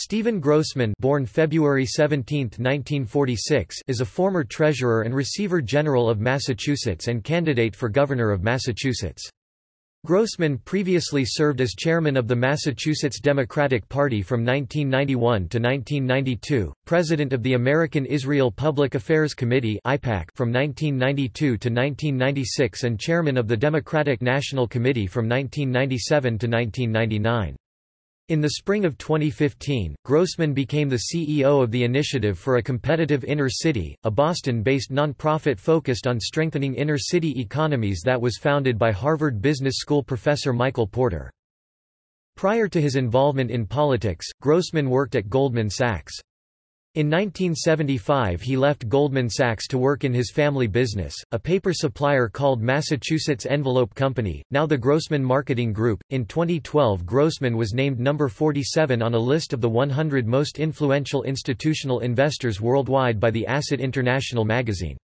Steven Grossman born February 17, 1946, is a former Treasurer and Receiver General of Massachusetts and candidate for Governor of Massachusetts. Grossman previously served as chairman of the Massachusetts Democratic Party from 1991 to 1992, president of the American Israel Public Affairs Committee from 1992 to 1996 and chairman of the Democratic National Committee from 1997 to 1999. In the spring of 2015, Grossman became the CEO of the Initiative for a Competitive Inner City, a Boston-based nonprofit focused on strengthening inner-city economies that was founded by Harvard Business School professor Michael Porter. Prior to his involvement in politics, Grossman worked at Goldman Sachs. In 1975 he left Goldman Sachs to work in his family business, a paper supplier called Massachusetts Envelope Company, now the Grossman Marketing Group. In 2012 Grossman was named number 47 on a list of the 100 most influential institutional investors worldwide by the Asset International magazine.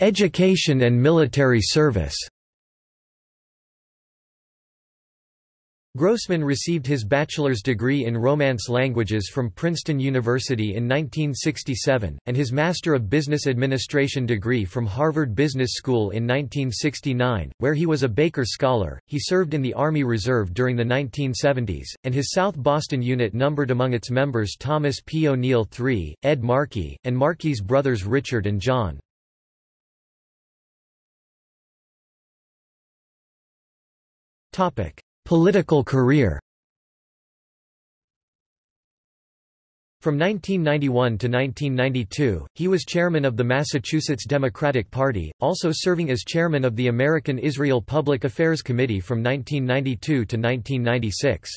Education and military service Grossman received his bachelor's degree in Romance languages from Princeton University in 1967, and his Master of Business Administration degree from Harvard Business School in 1969, where he was a Baker Scholar. He served in the Army Reserve during the 1970s, and his South Boston unit numbered among its members Thomas P. O'Neill III, Ed Markey, and Markey's brothers Richard and John. Topic. Political career From 1991 to 1992, he was chairman of the Massachusetts Democratic Party, also serving as chairman of the American Israel Public Affairs Committee from 1992 to 1996.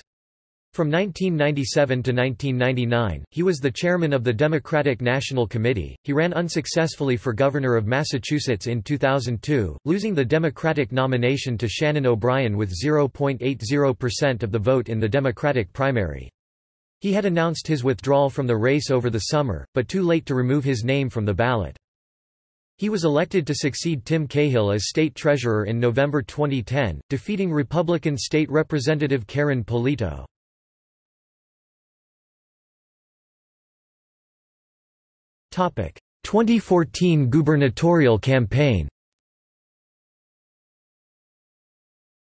From 1997 to 1999, he was the chairman of the Democratic National Committee. He ran unsuccessfully for governor of Massachusetts in 2002, losing the Democratic nomination to Shannon O'Brien with 0.80% of the vote in the Democratic primary. He had announced his withdrawal from the race over the summer, but too late to remove his name from the ballot. He was elected to succeed Tim Cahill as state treasurer in November 2010, defeating Republican State Representative Karyn Polito. 2014 gubernatorial campaign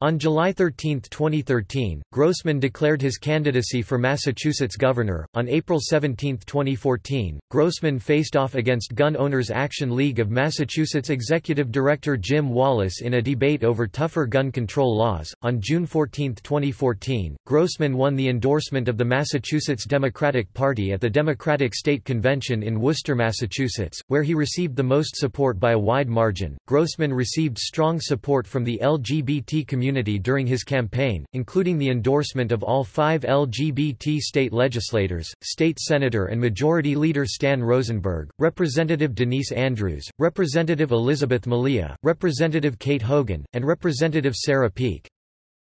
On July 13, 2013, Grossman declared his candidacy for Massachusetts governor. On April 17, 2014, Grossman faced off against Gun Owners Action League of Massachusetts Executive Director Jim Wallace in a debate over tougher gun control laws. On June 14, 2014, Grossman won the endorsement of the Massachusetts Democratic Party at the Democratic State Convention in Worcester, Massachusetts, where he received the most support by a wide margin. Grossman received strong support from the LGBT community community during his campaign, including the endorsement of all five LGBT state legislators, State Senator and Majority Leader Stan Rosenberg, Representative Denise Andrews, Representative Elizabeth Malia, Representative Kate Hogan, and Representative Sarah Peake.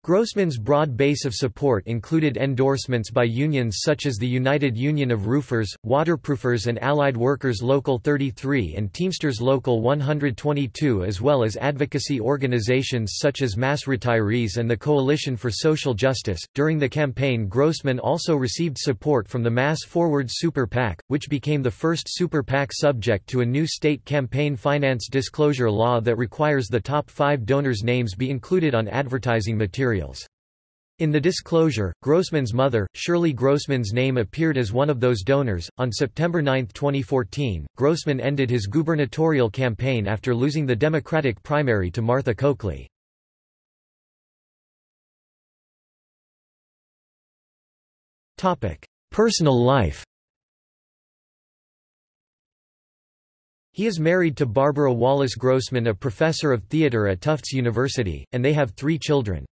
Grossman's broad base of support included endorsements by unions such as the United Union of Roofers, Waterproofers and Allied Workers Local 33 and Teamsters Local 122 as well as advocacy organizations such as Mass Retirees and the Coalition for Social Justice. During the campaign Grossman also received support from the Mass Forward Super PAC, which became the first Super PAC subject to a new state campaign finance disclosure law that requires the top five donors' names be included on advertising material materials. In the disclosure, Grossman's mother, Shirley Grossman's name appeared as one of those donors. On September 9, 2014, Grossman ended his gubernatorial campaign after losing the Democratic primary to Martha Coakley. Topic: Personal life. He is married to Barbara Wallace Grossman, a professor of theater at Tufts University, and they have three children.